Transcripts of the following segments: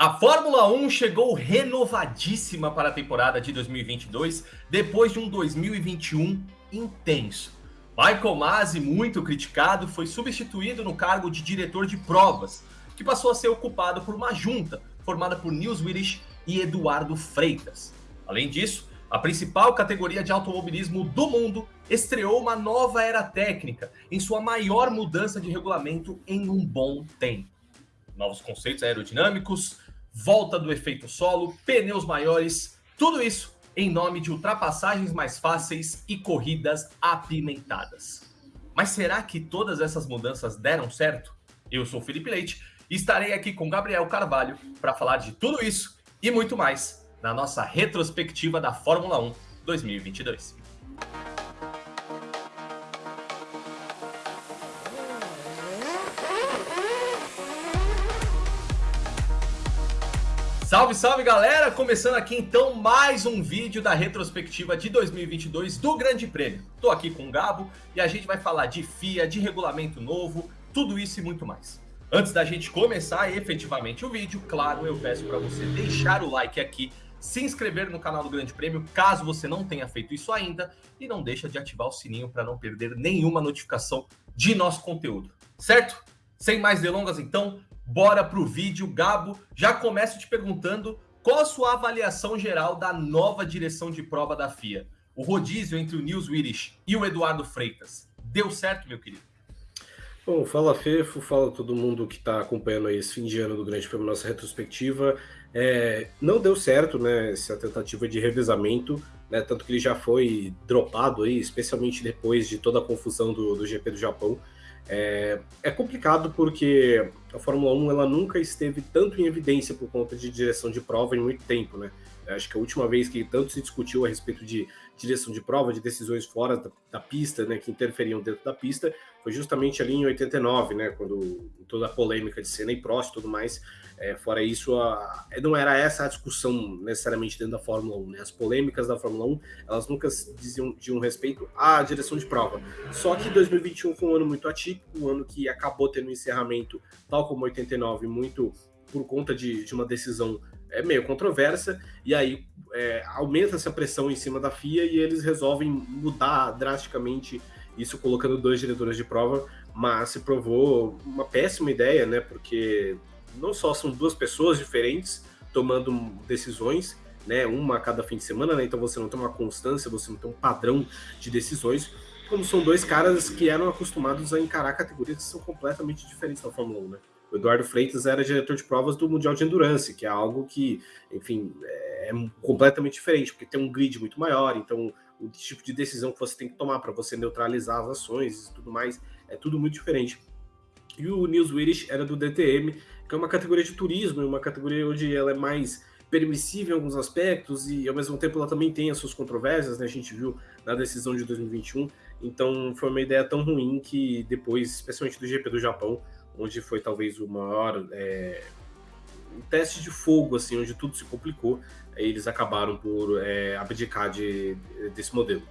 A Fórmula 1 chegou renovadíssima para a temporada de 2022, depois de um 2021 intenso. Michael Masi, muito criticado, foi substituído no cargo de diretor de provas, que passou a ser ocupado por uma junta formada por Nils Willis e Eduardo Freitas. Além disso, a principal categoria de automobilismo do mundo estreou uma nova era técnica em sua maior mudança de regulamento em um bom tempo. Novos conceitos aerodinâmicos, volta do efeito solo, pneus maiores, tudo isso em nome de ultrapassagens mais fáceis e corridas apimentadas. Mas será que todas essas mudanças deram certo? Eu sou Felipe Leite e estarei aqui com Gabriel Carvalho para falar de tudo isso e muito mais na nossa retrospectiva da Fórmula 1 2022. Salve, salve galera! Começando aqui então mais um vídeo da retrospectiva de 2022 do Grande Prêmio. Tô aqui com o Gabo e a gente vai falar de FIA, de regulamento novo, tudo isso e muito mais. Antes da gente começar efetivamente o vídeo, claro, eu peço para você deixar o like aqui, se inscrever no canal do Grande Prêmio, caso você não tenha feito isso ainda, e não deixa de ativar o sininho para não perder nenhuma notificação de nosso conteúdo, certo? Sem mais delongas então, Bora pro vídeo, Gabo. Já começo te perguntando qual a sua avaliação geral da nova direção de prova da FIA? O rodízio entre o Nils Willis e o Eduardo Freitas. Deu certo, meu querido? Bom, fala Fefo, fala todo mundo que está acompanhando aí esse fim de ano do Grande Prêmio, nossa retrospectiva. É, não deu certo, né, essa tentativa de revezamento, né, tanto que ele já foi dropado aí, especialmente depois de toda a confusão do, do GP do Japão. É, é, complicado porque a Fórmula 1 ela nunca esteve tanto em evidência por conta de direção de prova em muito tempo, né? Acho que a última vez que tanto se discutiu a respeito de direção de prova, de decisões fora da, da, pista, né, que interferiam dentro da pista, foi justamente ali em 89, né, quando toda a polêmica de Senna e Prost e tudo mais. É, fora isso, a, não era essa a discussão necessariamente dentro da Fórmula 1. Né? As polêmicas da Fórmula 1, elas nunca diziam, diziam respeito à direção de prova. Só que 2021 foi um ano muito atípico, um ano que acabou tendo um encerramento, tal como 89, muito por conta de, de uma decisão é meio controversa, e aí é, aumenta essa pressão em cima da FIA e eles resolvem mudar drasticamente isso colocando dois diretores de prova, mas se provou uma péssima ideia, né? Porque não só são duas pessoas diferentes tomando decisões, né? Uma a cada fim de semana, né? Então você não tem uma constância, você não tem um padrão de decisões, como são dois caras que eram acostumados a encarar categorias que são completamente diferentes da Fórmula 1, né? O Eduardo Freitas era diretor de provas do Mundial de Endurance, que é algo que, enfim, é completamente diferente, porque tem um grid muito maior, então o tipo de decisão que você tem que tomar para você neutralizar as ações e tudo mais, é tudo muito diferente. E o Nils Willis era do DTM, que é uma categoria de turismo, uma categoria onde ela é mais permissível em alguns aspectos e ao mesmo tempo ela também tem as suas controvérsias, né? A gente viu na decisão de 2021. Então foi uma ideia tão ruim que depois, especialmente do GP do Japão, onde foi talvez o maior é, um teste de fogo, assim, onde tudo se complicou, eles acabaram por é, abdicar de, desse modelo.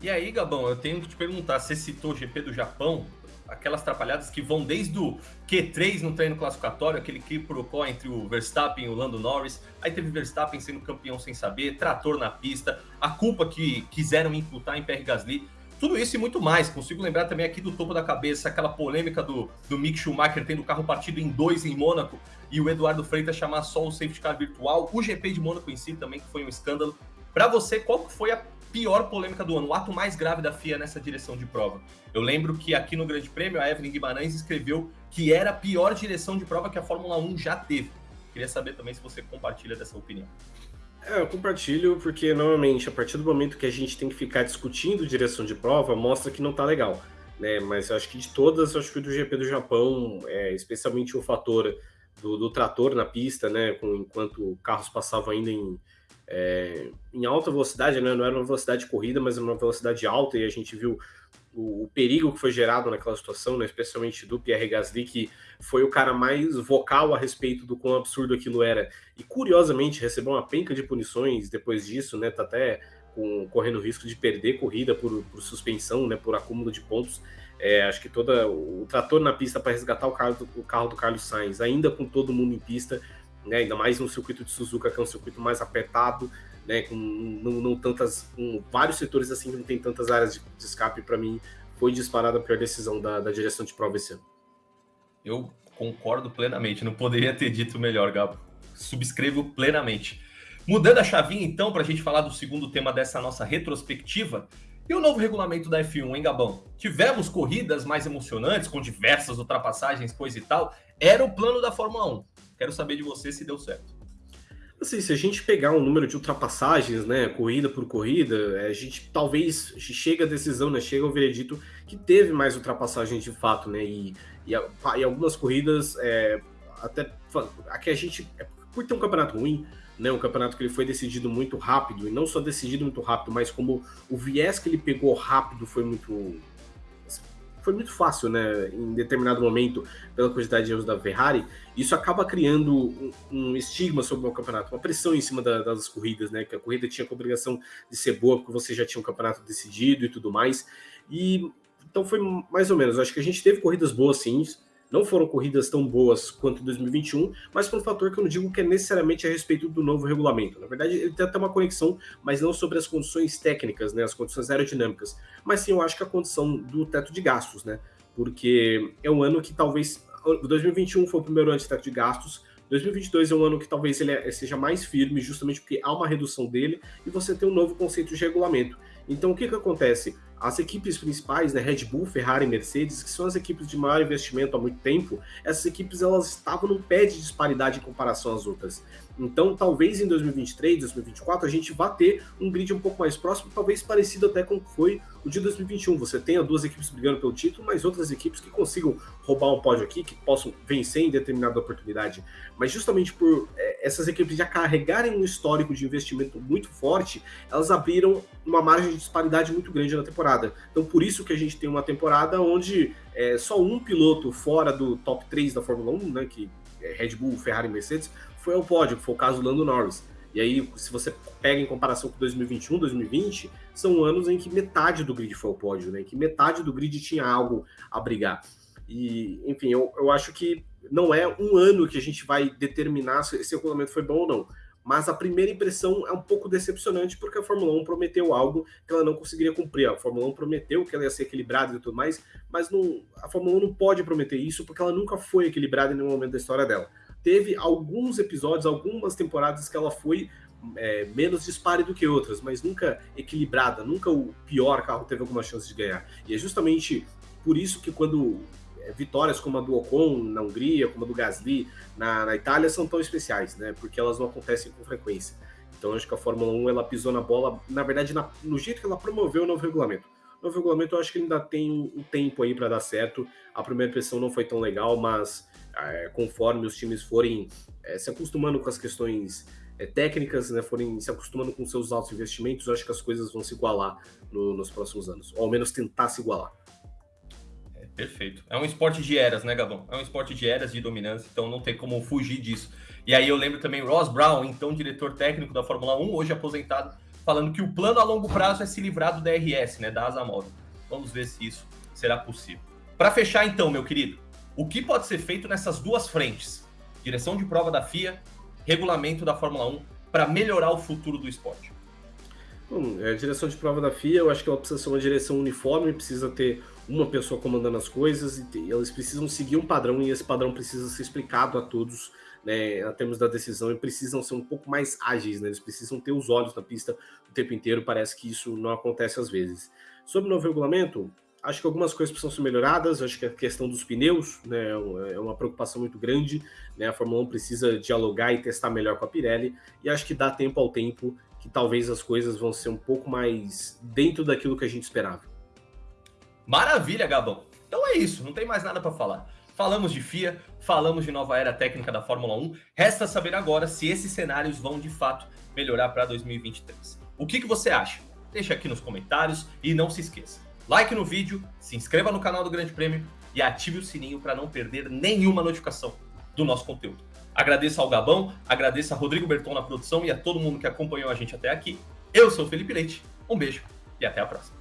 E aí, Gabão, eu tenho que te perguntar, você citou o GP do Japão, aquelas atrapalhadas que vão desde o Q3 no treino classificatório, aquele que provocou entre o Verstappen e o Lando Norris, aí teve Verstappen sendo campeão sem saber, trator na pista, a culpa que quiseram imputar em Pierre Gasly, tudo isso e muito mais. Consigo lembrar também aqui do topo da cabeça aquela polêmica do, do Mick Schumacher tendo o carro partido em dois em Mônaco e o Eduardo Freitas chamar só o safety car virtual. O GP de Mônaco em si também, que foi um escândalo. Para você, qual foi a pior polêmica do ano, o ato mais grave da FIA nessa direção de prova? Eu lembro que aqui no Grande Prêmio a Evelyn Guimarães escreveu que era a pior direção de prova que a Fórmula 1 já teve. Queria saber também se você compartilha dessa opinião. É, eu compartilho porque normalmente a partir do momento que a gente tem que ficar discutindo direção de prova, mostra que não tá legal. Né? Mas eu acho que de todas, eu acho que o do GP do Japão, é, especialmente o fator do, do, trator na pista, né? Com, enquanto carros passavam ainda em, é, em alta velocidade, né? não era uma velocidade de corrida, mas uma velocidade alta, e a gente viu o, o, perigo que foi gerado naquela situação, né, especialmente do Pierre Gasly, que foi o cara mais vocal a respeito do quão absurdo aquilo era. E curiosamente recebeu uma penca de punições depois disso, né? Tá até com, correndo risco de perder corrida por, por suspensão, né? Por acúmulo de pontos. É, acho que toda o trator na pista para resgatar o carro, o carro do Carlos Sainz, ainda com todo mundo em pista, né, ainda mais no circuito de Suzuka, que é um circuito mais apertado, né, com não, não tantas, com vários setores assim que não tem tantas áreas de, de escape, para mim foi disparada a pior decisão da, da direção de prova esse ano. Eu concordo plenamente, não poderia ter dito melhor, Gabo. Subscrevo plenamente. Mudando a chavinha, então, para a gente falar do segundo tema dessa nossa retrospectiva, e o novo regulamento da F1, hein, Gabão? Tivemos corridas mais emocionantes, com diversas ultrapassagens, coisa e tal. Era o plano da Fórmula 1. Quero saber de você se deu certo. Assim, se a gente pegar um número de ultrapassagens, né, corrida por corrida, é, a gente talvez chega à decisão, né, chega ao veredito que teve mais ultrapassagens de fato, né, e, e, e algumas corridas, é, até aqui a gente, é, por ter um campeonato ruim, né, um campeonato que ele foi decidido muito rápido, e não só decidido muito rápido, mas como o viés que ele pegou rápido foi muito foi muito fácil, né, em determinado momento, pela quantidade de erros da Ferrari, isso acaba criando um, um estigma sobre o campeonato, uma pressão em cima da, das corridas, né, que a corrida tinha a obrigação de ser boa, porque você já tinha um campeonato decidido e tudo mais, e então foi mais ou menos, acho que a gente teve corridas boas sim, não foram corridas tão boas quanto 2021, mas por um fator que eu não digo que é necessariamente a respeito do novo regulamento. Na verdade, ele tem até uma conexão, mas não sobre as condições técnicas, né, as condições aerodinâmicas, mas sim eu acho que a condição do teto de gastos, né? Porque é um ano que talvez 2021 foi o primeiro ano de teto de gastos, 2022 é um ano que talvez ele é, seja mais firme, justamente porque há uma redução dele e você tem um novo conceito de regulamento. Então, o que, que acontece? As equipes principais, né, Red Bull, Ferrari e Mercedes, que são as equipes de maior investimento há muito tempo, essas equipes elas estavam num pé de disparidade em comparação às outras. Então, talvez em 2023, 2024, a gente vá ter um grid um pouco mais próximo, talvez parecido até com foi o de 2021. Você tenha duas equipes brigando pelo título, mas outras equipes que consigam roubar um pódio aqui, que possam vencer em determinada oportunidade. Mas justamente por é, essas equipes já carregarem um histórico de investimento muito forte, elas abriram uma margem de disparidade muito grande na temporada. Então, por isso que a gente tem uma temporada onde é, só um piloto fora do top 3 da Fórmula 1, né, que é Red Bull, Ferrari e Mercedes, foi ao pódio, foi o caso do Lando Norris. E aí, se você pega em comparação com 2021, 2020, são anos em que metade do grid foi ao pódio, né? Em que metade do grid tinha algo a brigar. E, enfim, eu, eu acho que não é um ano que a gente vai determinar se esse regulamento foi bom ou não. Mas a primeira impressão é um pouco decepcionante, porque a Fórmula 1 prometeu algo que ela não conseguiria cumprir. A Fórmula 1 prometeu que ela ia ser equilibrada e tudo mais, mas não, a Fórmula 1 não pode prometer isso, porque ela nunca foi equilibrada em nenhum momento da história dela teve alguns episódios, algumas temporadas que ela foi é, menos dispare do que outras, mas nunca equilibrada, nunca o pior carro teve alguma chance de ganhar. E é justamente por isso que quando vitórias como a do Ocon na Hungria, como a do Gasly na, na Itália são tão especiais, né? Porque elas não acontecem com frequência. Então acho que a Fórmula 1 ela pisou na bola, na verdade, na, no jeito que ela promoveu o novo regulamento. O novo regulamento eu acho que ainda tem um tempo aí para dar certo. A primeira impressão não foi tão legal, mas é, conforme os times forem é, se acostumando com as questões é, técnicas, né, forem se acostumando com seus altos investimentos, eu acho que as coisas vão se igualar no, nos próximos anos, ou ao menos tentar se igualar. Perfeito. É um esporte de eras, né, Gabão? É um esporte de eras de dominância, então não tem como fugir disso. E aí eu lembro também Ross Brown, então diretor técnico da Fórmula 1, hoje aposentado, falando que o plano a longo prazo é se livrar do DRS, né, da asa móvel. Vamos ver se isso será possível. Para fechar então, meu querido, o que pode ser feito nessas duas frentes? Direção de prova da FIA, regulamento da Fórmula 1, para melhorar o futuro do esporte? Bom, a direção de prova da FIA, eu acho que ela precisa ser uma direção uniforme, precisa ter uma pessoa comandando as coisas, e eles precisam seguir um padrão, e esse padrão precisa ser explicado a todos, né, a termos da decisão, e precisam ser um pouco mais ágeis, né, eles precisam ter os olhos na pista o tempo inteiro, parece que isso não acontece às vezes. Sobre o novo regulamento, Acho que algumas coisas precisam ser melhoradas. Acho que a questão dos pneus né, é uma preocupação muito grande. Né? A Fórmula 1 precisa dialogar e testar melhor com a Pirelli. E acho que dá tempo ao tempo que talvez as coisas vão ser um pouco mais dentro daquilo que a gente esperava. Maravilha, Gabão. Então é isso, não tem mais nada para falar. Falamos de FIA, falamos de nova era técnica da Fórmula 1. Resta saber agora se esses cenários vão de fato melhorar para 2023. O que, que você acha? Deixa aqui nos comentários e não se esqueça like no vídeo, se inscreva no canal do Grande Prêmio e ative o sininho para não perder nenhuma notificação do nosso conteúdo. Agradeço ao Gabão, agradeço a Rodrigo Berton na produção e a todo mundo que acompanhou a gente até aqui. Eu sou o Felipe Leite, um beijo e até a próxima.